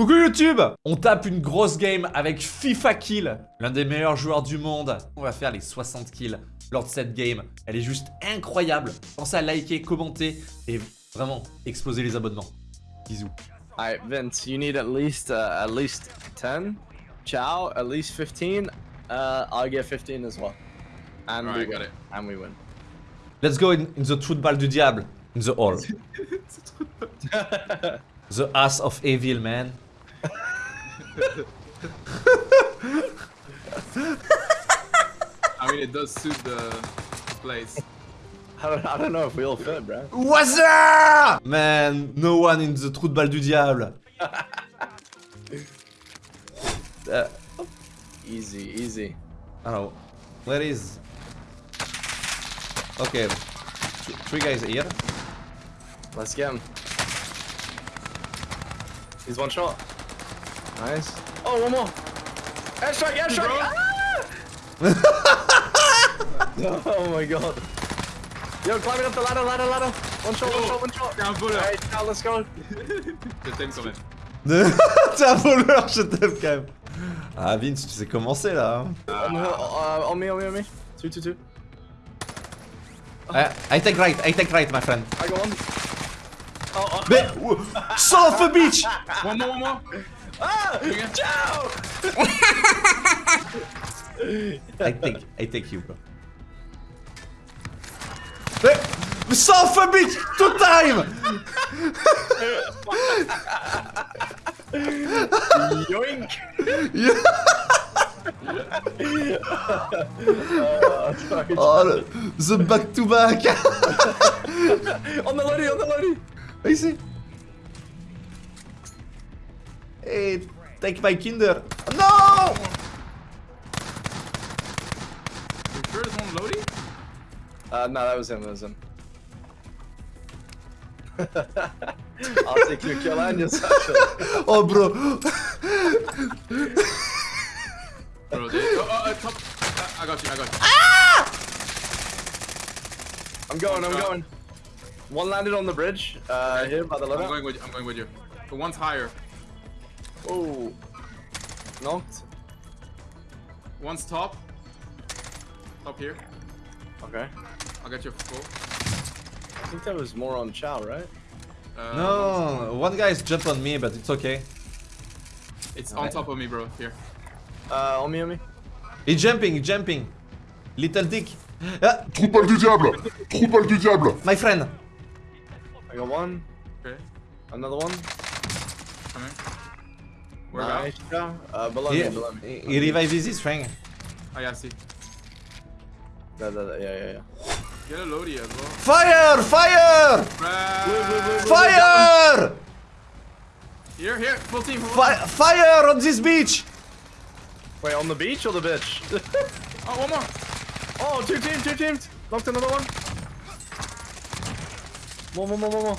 Coucou YouTube On tape une grosse game avec FIFA Kill, l'un des meilleurs joueurs du monde. On va faire les 60 kills lors de cette game. Elle est juste incroyable. Pensez à liker, commenter et vraiment exploser les abonnements. Bisous. Alright, Vince, you need at least uh, at least 10. Ciao, at least 15. Uh, I'll get 15 as well. And we win. got it. And we win. Let's go in, in the football du diable. In the hall. the ass of evil, man. I mean, it does suit the place. I don't, I don't know if we all fit, bro. What's up? Man, no one in the trou de balle du diable. Uh, Easy, easy. I don't know. Where is... Okay. Three guys here. Let's get him. He's one shot. Nice. Oh, one more. Airstrike, airstrike. Ah! oh my god. Yo, climbing up the ladder, ladder, ladder. One shot, one shot, one shot. T'es un voleur. Alright, now let's go. Je t'aime quand même. T'es un voleur, je t'aime quand même. Ah Vince, tu sais commencer là. hein. On, uh, on me, on me, on me. Two, two, two. I, I take right, I take right, my friend. I got one. Oh, oh. Mais, son of a bitch One more, one more. Ah! Ciao! I think, I think you, bro. Mais, mais son of a bitch, two time Yoink! Oh, le- the back to back on the lady, on the lady! Ici Hey, take my kinder No You sure there's one loading? Uh, no, that was him, that was him. I'll take your kill and your satchel. Oh, bro Bro, they, oh, oh, uh, top. Uh, I got you, I got you. Ah! I'm going, I'm going. One landed on the bridge, uh, here by the I'm going with you, I'm going with you. The one's higher. Oh. Knocked. One's top. Top here. Okay. I'll get you full. I think that was more on Chow, right? Uh, No, one guy's jumped on me, but it's okay. It's on top of me, bro. Here. Uh, on me, on me. He's jumping, he's jumping. Little dick. Ah, Trou de balle du diable Trou de balle du diable my friend. I got one. Okay. Another one. Coming. Where nice. about? Chow. Uh, below He, me, below me. he revives his strength. Oh, yeah, I see. Da, da, da, yeah, yeah, yeah. Get a loadie as well. Fire! Fire! Ah, Fire! Here, here. Full team. Full Fi team. fire on this beach! Wait, on the beach or the bitch? Oh, one more. oh, two teams, two teams. Knocked another one. More, more, more, more, more.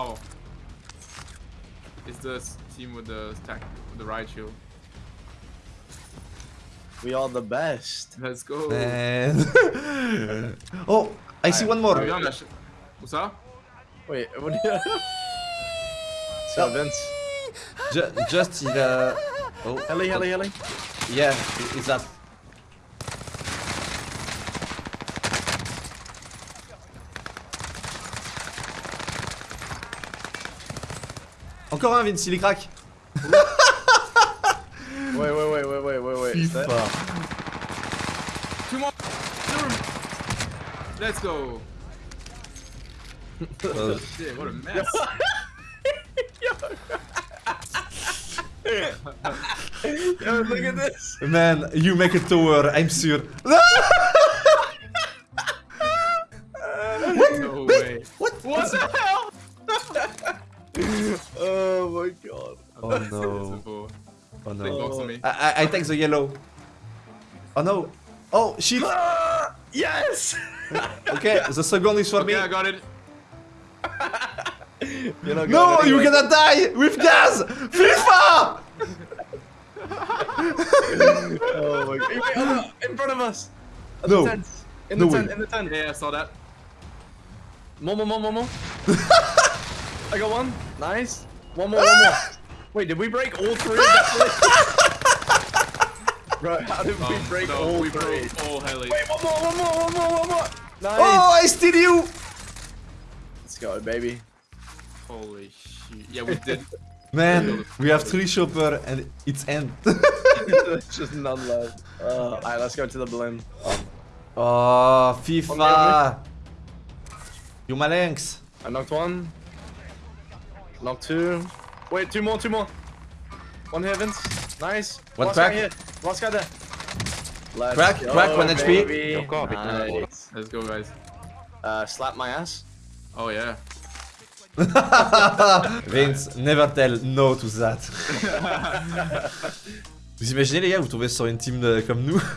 Holy Woohoo! cow. It's the team with the stack, with the riot shield. We are the best. Let's go. Man. oh, I see one more. What's bien, lâche. Où ça? Wait, what do you... So, Vince. Ju- just il a... Oh, Heli, heli, heli. Yeah, is that... Encore un Vince, il est crack. Wait, wait, wait, wait, wait, wait, wait. Is that- Two more. Let's go. Uh, Shit, what a mess. Yo, look at this. man, you make a tower, I'm sure. No way. What? What the hell? Oh my god. Oh no. Oh, no. box on me. I, I, I take the yellow. Oh no. Oh shit. Ah, yes! Okay, the second is for Okay, I me. got it. You're No, going you're gonna die with gas! FIFA! Oh my god. Wait, no, in front of us. At No. The tent. In No the way. tent, in the tent. Yeah, I saw that. More, more, more, more, more. I got one. Nice. One more, one more. Wait, did we break all three? Bro, how did we Um, break no, all we three? broke all heli. Wait, one more, one more, one more, one more. Nice. Oh, I steal you! Let's go, baby. Holy shit. Yeah, we did. Man, we have three chopper and it's end. There's just none left. Uh, Alright, let's go to the balloon. Oh, On FIFA! You my links. I knocked one. Knocked two. Wait, two more, two more. One here, Vince. Nice. One crack. guy here. Last guy there. Let's Crack, go, crack, one HP. baby. Go, go, Nice. Let's go, guys. Uh, slap my ass. Oh, yeah. Vince, never tell no to that. vous imaginez les gars, vous tombez sur une team de- comme nous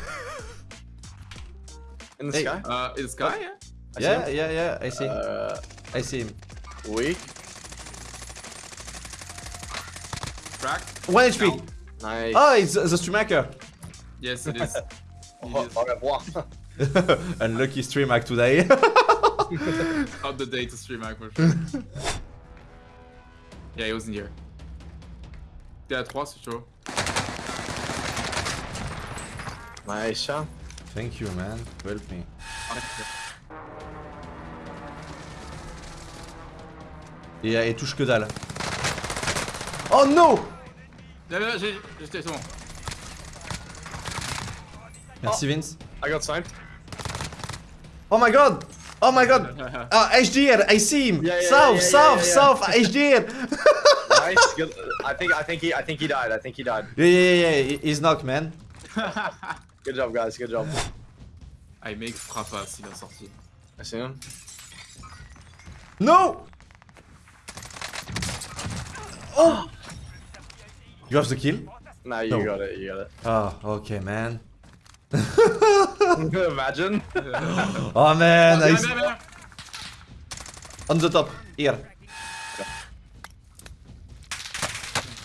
In the Hey. sky? Uh, is Sky, yeah? I see Yeah, him. yeah, yeah, I see. Uh, I see him. weak. Crack? 1 HP! Nice. Oh, it's the streamaker! Yes, it is. It Au is. au revoir. Unlucky stream hack today. Not the day to stream hack for sure. yeah, he wasn't here. Yeah, à 3, c'est chaud. nice shot. Thank you, man. Help me. Et il touche que dalle. Oh no! Là, là, j'ai. J'étais, bon. Merci Vince. I got sniped. Oh my god! Oh my god! Ah, HDR, I see him! Yeah, yeah, south, yeah, yeah, south, yeah, yeah. south, HDR! Nice. Good. I think. I think he. I think he died. I think he died. yeah, yeah, yeah, yeah, he's knocked, man. Good job, guys. Good job. I make mec frappa s'il a sorti. I see him. No! Oh! You have the kill? Nah, you No. got it. You got it. Oh, okay, man. Imagine. Oh man, viens. on the top, here.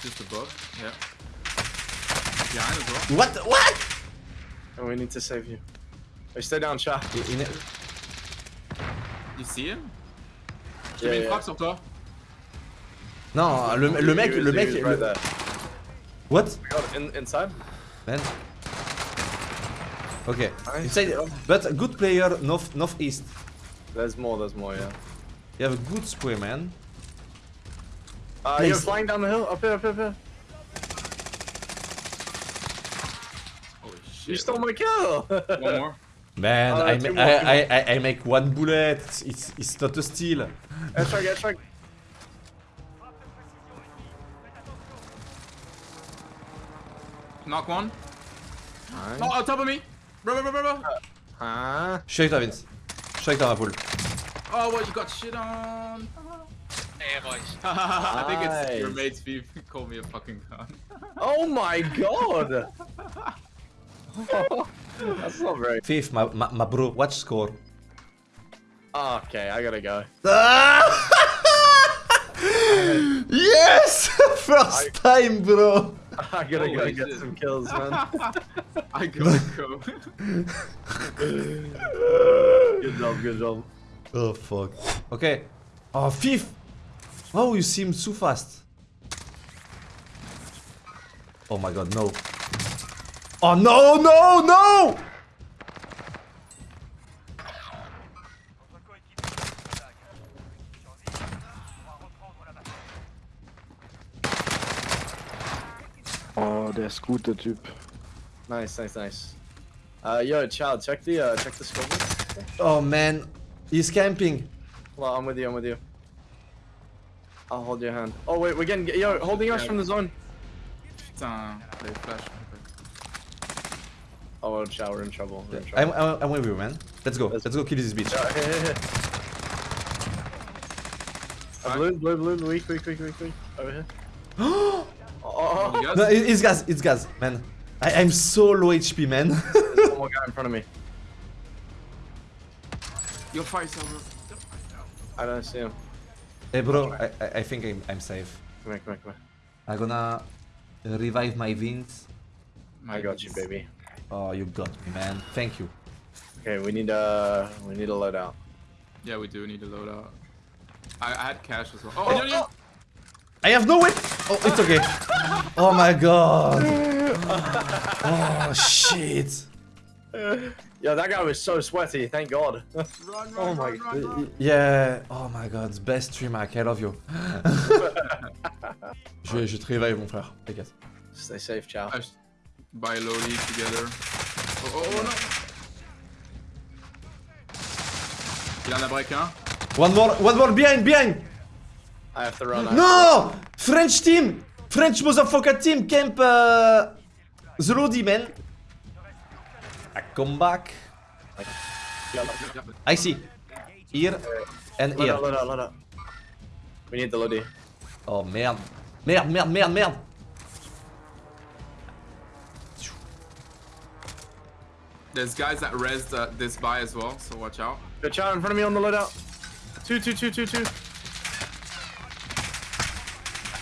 Just above, yeah. Behind as well. What? What? And we need to save you. Hey, stay down, in- You see him? Mis une frappe sur toi. Non, le, le mec, le mec, le-. What? In, inside. Man. Okay, Nice. inside, but a good player north northeast. There's more. There's more. Yeah. You have a good spray, man. Uh, Nice. you're flying down the hill. Up here. Up here. Up here. Holy shit. You stole my kill. One more. Man, Oh, I, ma- more, I, two I, I, I make one bullet. It's, it's, it's not a steal. Airstrike. Airstrike. Knock one. Nice. Oh, on top of me. Bro, bro, bro, bro, bro. Uh, huh? Je suis avec toi, Vince. Je suis avec toi, ma poule. Oh, what you got shit on? I think it's your mate's beef. Call me a fucking gun. Oh my god. That's not very. Fifth, my, my, my bro, watch score. Okay, I gotta go. yes! First time, bro! I gotta go Holy get shit. some kills, man. I gotta go. good job. Good job. Oh, fuck. Okay. Oh, fifth! Oh, you seem too fast. Oh my god, no. Oh, no, no, no! Der ist gut, der Typ. Nice, nice, nice. Uh, yo, child, check the uh, check the scoreboard. Oh, man. He's camping. Well, I'm with you. I'm with you. I'll hold your hand. Oh wait, we're getting yo holding us from the zone. Putain, les flash. Oh, child, we're in trouble. We're in I'm. I'm, I'm with you, man. Let's go. Let's- Let's go kill this bitch. Yeah, here, here, here. Uh, blue, blue, blue, weak, weak, weak, weak, weak. Over here. oh, You. No, it's gas, it's gas, man. I, I'm so low HP, man. There's one more guy in front of me. You're fire silver. I don't see him. hey, bro, I, I, I think I'm, I'm safe. Come here, come here, come here. I'm gonna revive my Vince. I got you, baby. Oh, you got me, man. Thank you. Okay, we need a we need a loadout. Yeah, we do need a loadout. I, I had cash as well. Oh, oh, oh. I have no way. Oh, it's okay. Oh my god. Oh shit. Yo, that guy was so sweaty. Thank God. Run, oh run, Oh my run, run, run. Yeah. Oh my god. Best stream hack. I love you. je, vais- je te réveille mon frère. T'inquiète. Stay safe, ciao. Cash. Buy Lodi together. Oh, oh, oh, no. Il en a break un. One more. One more behind. Behind. I have to run. Have No! French team! French motherfucker team camp uh, the Lodi man. I come back. to- Yeah, Yep. I see. Here and here. up, load up, load up. We need the Lodi. Oh merde. Merde, merde, merde, merde. There's guys that res uh, this buy as well, so watch out. Good child in front of me on the loadout. Two, two, two, two, two.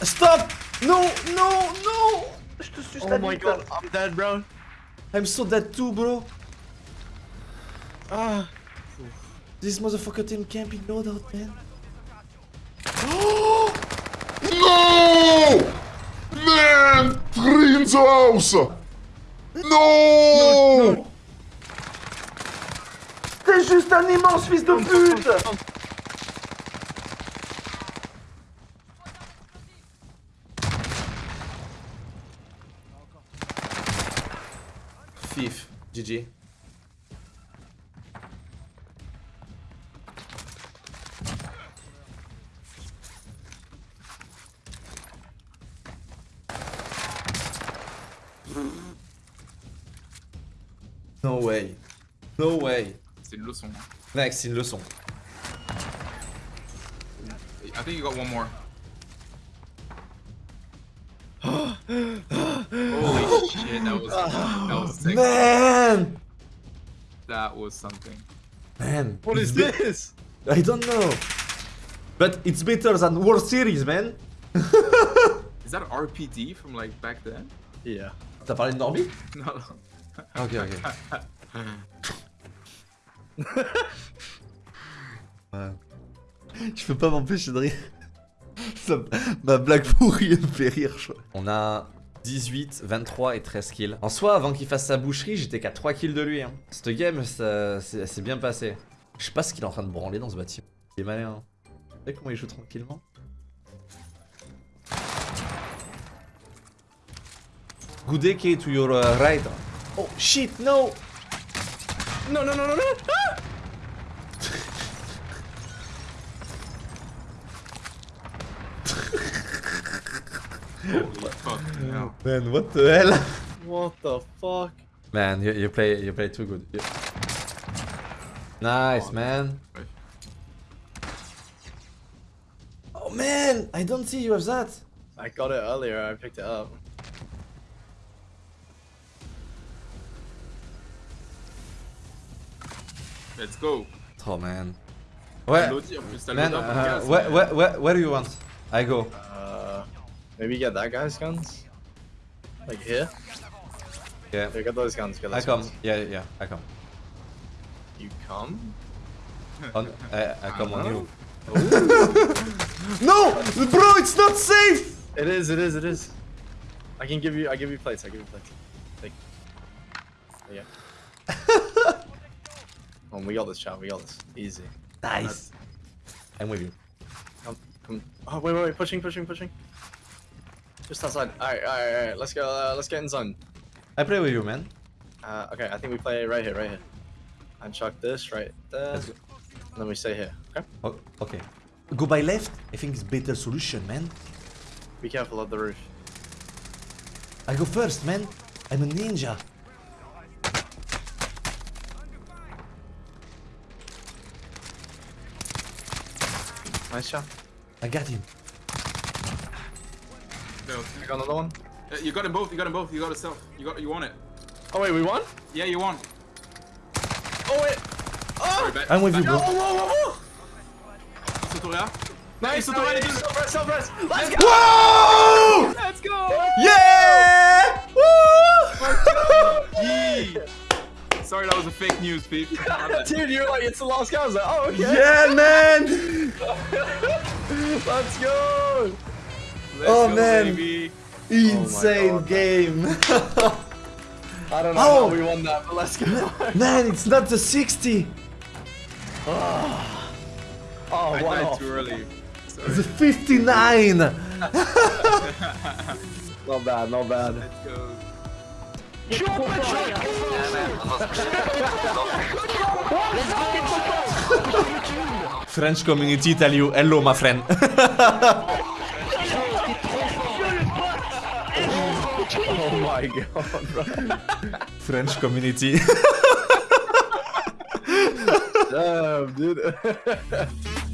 Stop! No, no, no! Je te suce la Oh my god, I'm dead, bro. I'm so dead too, bro. Ah. This motherfucker team can't be loadout, man. No! Man! Three in the house! No! T'es juste un immense fils de pute! GG. No way. No way. C'est une leçon. Next, c'est une leçon. I think you got one more. Holy shit, that was that was sick. Man! That was something. Man. What is this? I don't know. But it's better than World Series, man. Is that RPD from like back then? Yeah. T'as parlé de Norby? No. Ok, ok. Ouais. Je peux pas m'empêcher de rire. Ça- ma blague pourrie me fait rire, je. On a 18, 23 et 13 kills. En soi, avant qu'il fasse sa boucherie, j'étais qu'à 3 kills de lui. Hein. Cette game, ça c'est bien passé. Je sais pas ce qu'il est en train de branler dans ce bâtiment. Il est malin. Hein. Vous savez comment il joue tranquillement? Good AK to your uh, right. Oh shit, no! No, no, no, no, no. Ah! Holy fuck. No. Man, what the hell? What the fuck? Man, you, you play you play too good. You- Nice, man. Right. Oh man, I don't see you have that. I got it earlier. I picked it up. Let's go. Oh man. Where, Lodi, en plus, t'as man, uh, where, where, where, where do you want? I go. Maybe get that guy's guns. Like here. Yeah, Here, get those guns. Get I come. guns. Yeah, yeah, I come. You come? On, I, I come on you. Uh-huh. No, bro, it's not safe. It is. It is. It is. I can give you. I give you plates. I give you plates. Take. There you go. Come on, we got this, chat. We got this. Easy. Nice. I'm with you. Come, come. Oh wait, wait, wait. Pushing, pushing, pushing. Just outside. All right, all right, all right. Let's go. Uh, let's get in zone. I play with you, man. Uh, okay, I think we play right here, right here. And chuck this right there. Let's go. And then we stay here. Okay. Okay. Go by left. I think it's better solution, man. Be careful of the roof. I go first, man. I'm a ninja. Nice shot. I got him. No. I got another one. Uh, You got them both. You got them both. You got it self. You got. You want it. Oh wait, we won? Yeah, you won. Oh wait. Oh! bet. I'm with you, Whoa, bro. whoa, whoa, whoa! Sotoria. Nice, so no, the way yeah, to do it. self-res, self-res. Let's go! Whoa! Let's go. Yeah! Woo! Yee. Sorry, that was a fake news, Pete. Dude, you're like, it's the last guy. I was like, oh, okay. Yeah, man! Let's go! Let's Oh, go, man. baby. Insane oh God. game. I don't know Oh. how we won that, but let's go. Man, it's not the 60. Ah. oh, I one died too early. Sorry. The 59. Not bad, not bad. Let's go. French community tell you hello, my friend. my god, oh, bro. French community. Damn, dude.